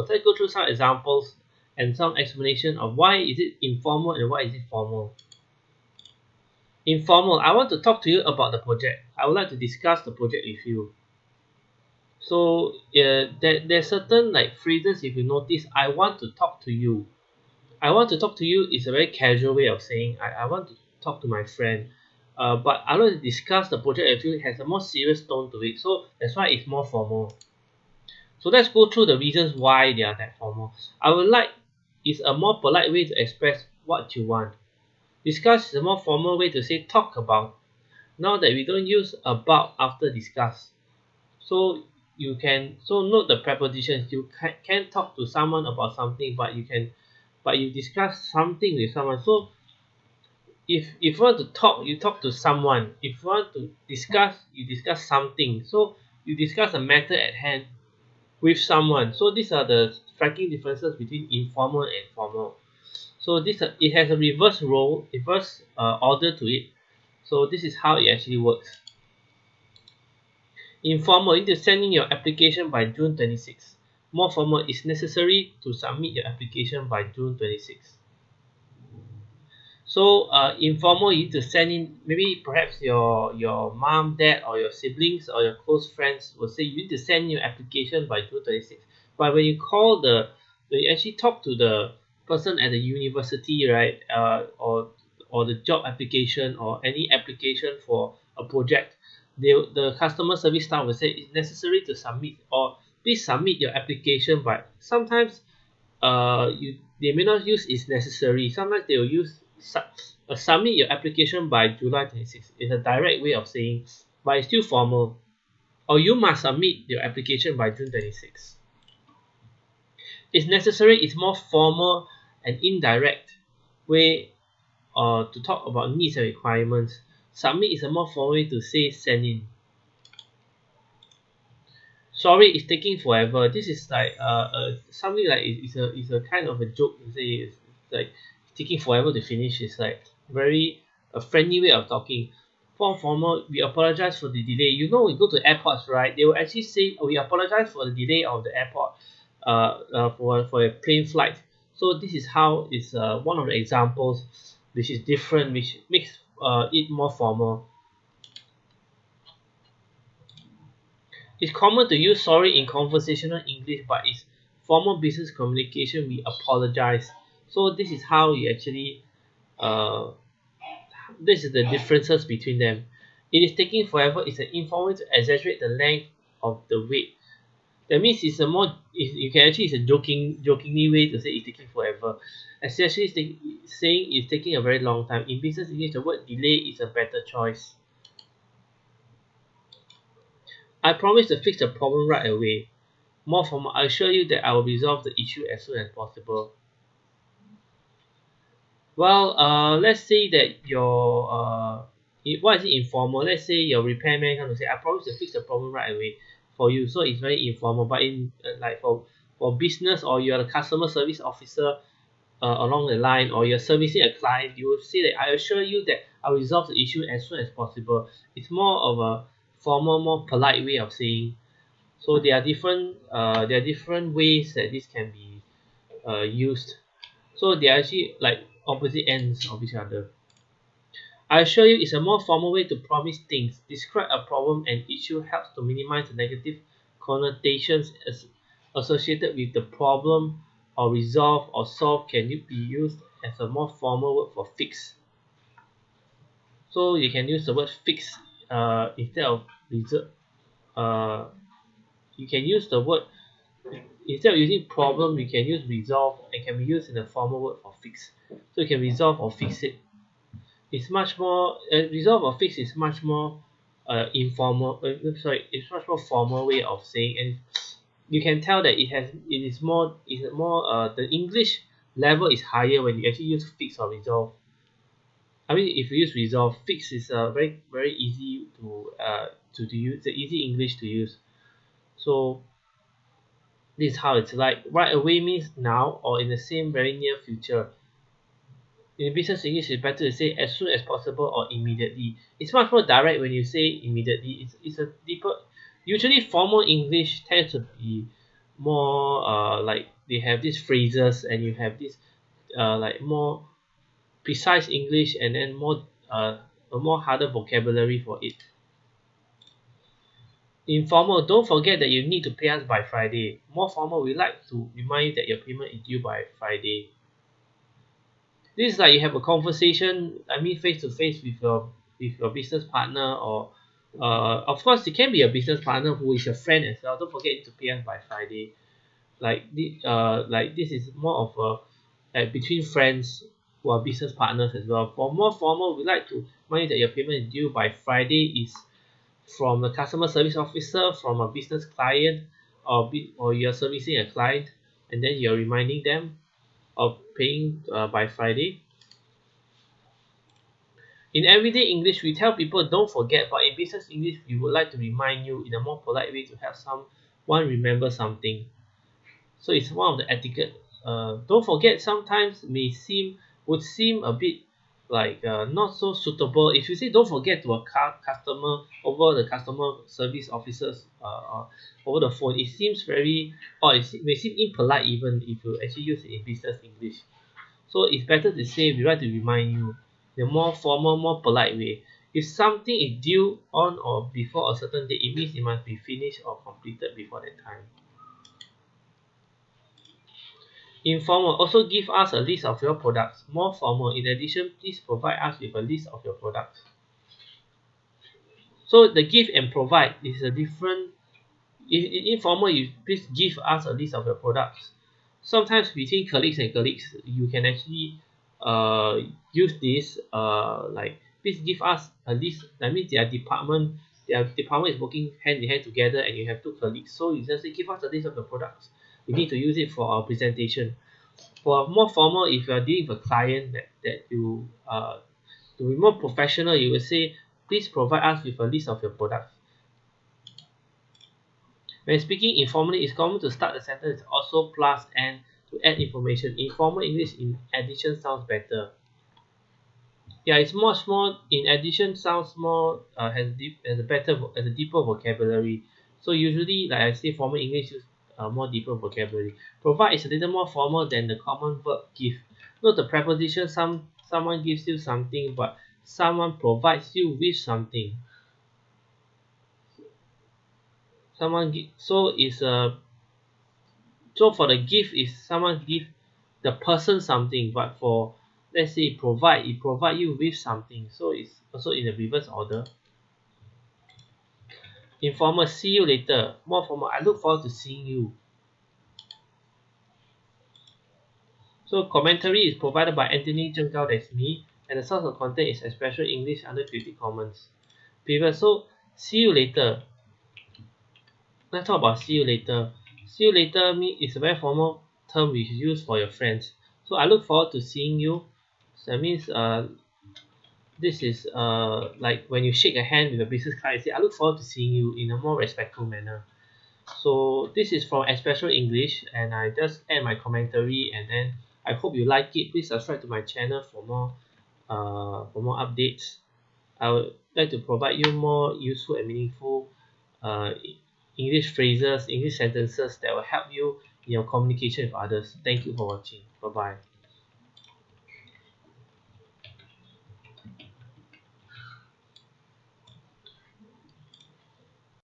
examples. Let's go through some examples and some explanation of why is it informal and why is it formal. Informal, I want to talk to you about the project. I would like to discuss the project with you. So uh, there, there's certain like phrases if you notice, I want to talk to you. I want to talk to you is a very casual way of saying I, I want to talk to my friend. Uh, but I want to discuss the project with you it has a more serious tone to it. So that's why it's more formal. So let's go through the reasons why they are that formal. I would like is a more polite way to express what you want. Discuss is a more formal way to say talk about. Now that we don't use about after discuss. So you can so note the prepositions. You can, can talk to someone about something, but you can but you discuss something with someone. So if if you want to talk, you talk to someone. If you want to discuss, you discuss something. So you discuss a matter at hand with someone. So these are the striking differences between informal and formal. So this uh, it has a reverse role, reverse uh, order to it. So this is how it actually works. Informal, you need to send in your application by June 26. More formal, is necessary to submit your application by June 26. So uh, informal, you need to send in, maybe perhaps your, your mom, dad, or your siblings, or your close friends will say you need to send your application by two thirty six But when you call the, when you actually talk to the person at the university, right, uh, or, or the job application, or any application for a project, they, the customer service staff will say it's necessary to submit, or please submit your application but sometimes uh, you, they may not use is necessary, sometimes they will use su uh, submit your application by July 26 is a direct way of saying but it's still formal. Or you must submit your application by June 26 it's necessary it's more formal and indirect way uh, to talk about needs and requirements. Submit is a more formal way to say send in. Sorry it's taking forever. This is like uh, uh something like it's a it's a kind of a joke to say. It's like taking forever to finish is like very a friendly way of talking. For formal we apologize for the delay. You know we go to airports right? They will actually say oh, we apologize for the delay of the airport uh, uh for for a plane flight. So this is how is uh, one of the examples which is different which makes uh, it more formal. It's common to use sorry in conversational English but it's formal business communication we apologize so this is how you actually uh, this is the differences between them. It is taking forever is an informal to exaggerate the length of the wait. That means it's a more it's, you can actually it's a joking jokingly way to say it's taking forever. Especially it's take, saying it's taking a very long time. In business english the word delay is a better choice. I promise to fix the problem right away. More from I assure you that I will resolve the issue as soon as possible. Well, uh, let's say that your uh, what is it informal? Let's say your repairman comes to say, I promise to fix the problem right away for you. So it's very informal. But in uh, like for for business or you're a customer service officer uh, along the line or you're servicing a client, you will say that I assure you that I'll resolve the issue as soon as possible. It's more of a formal, more polite way of saying. So there are different uh, there are different ways that this can be uh, used. So they are actually like opposite ends of each other. I assure you it's a more formal way to promise things. Describe a problem and issue helps to minimize the negative connotations as associated with the problem or resolve or solve can be used as a more formal word for fix. So you can use the word fix uh, instead of reserve. Uh, you can use the word instead of using problem you can use resolve and can be used in the formal word for fix. So you can resolve or fix it. It's much more uh, resolve or fix is much more uh, informal uh, sorry it's much more formal way of saying and you can tell that it has it is more is more uh, the English level is higher when you actually use fix or resolve. I mean if you use resolve fix is uh, very very easy to uh, to, to use the easy English to use. So this is how it's like right away means now or in the same very near future. In business English it's better to say as soon as possible or immediately. It's much more direct when you say immediately. It's, it's a deeper usually formal English tends to be more uh like they have these phrases and you have this uh like more precise english and then more uh a more harder vocabulary for it informal don't forget that you need to pay us by friday. More formal we like to remind you that your payment is due by friday. This is like you have a conversation I mean face to face with your with your business partner or uh of course it can be a business partner who is your friend as well. Don't forget to pay us by friday. Like this uh like this is more of a like between friends who are business partners as well. For more formal we like to remind you that your payment is due by friday is from a customer service officer from a business client or be or you're servicing a client and then you're reminding them of paying uh, by friday. In everyday english we tell people don't forget but in business english we would like to remind you in a more polite way to help someone remember something. So it's one of the etiquette uh don't forget sometimes may seem would seem a bit like uh not so suitable. If you say don't forget to a cu~ customer over the customer service officers uh uh over the phone it seems very or it may seem impolite even if you actually use it in business english. So it's better to say we like to remind you the more formal more polite way. If something is due on or before a certain date it means it must be finished or completed before that time informal also give us a list of your products. More formal in addition please provide us with a list of your products. So the give and provide is a different in in informal you please give us a list of your products. Sometimes between colleagues and colleagues you can actually uh use this uh like please give us a list. That means their department their department is working hand in hand together and you have two colleagues. So you just say give us a list of the products we need to use it for our presentation. For more formal if you are dealing with a client that that you uh to be more professional you will say please provide us with a list of your products. When speaking informally it's common to start a sentence also plus and to add information. Informal english in addition sounds better. Yeah it's much more in addition sounds more uh has deep has a better has a deeper vocabulary. So usually like I say formal english uh more deeper vocabulary. Provide is a little more formal than the common verb give. Note the preposition some someone gives you something but someone provides you with something. Someone give so is a so for the gift is someone give the person something but for let's say provide it provide you with something. So it's also in the reverse order informal see you later. More formal I look forward to seeing you. So commentary is provided by Anthony Zheng Gao that's me and the source of content is Expression English under Creative Commons. Previous so see you later. Let's talk about see you later. See you later mean is a very formal term is used for your friends. So I look forward to seeing you. So that means uh this is uh like when you shake a hand with a business you say I look forward to seeing you in a more respectful manner. So this is from Expression English and I just add my commentary and then I hope you like it. Please subscribe to my channel for more uh for more updates. I would like to provide you more useful and meaningful uh English phrases English sentences that will help you in your communication with others. Thank you for watching. Bye bye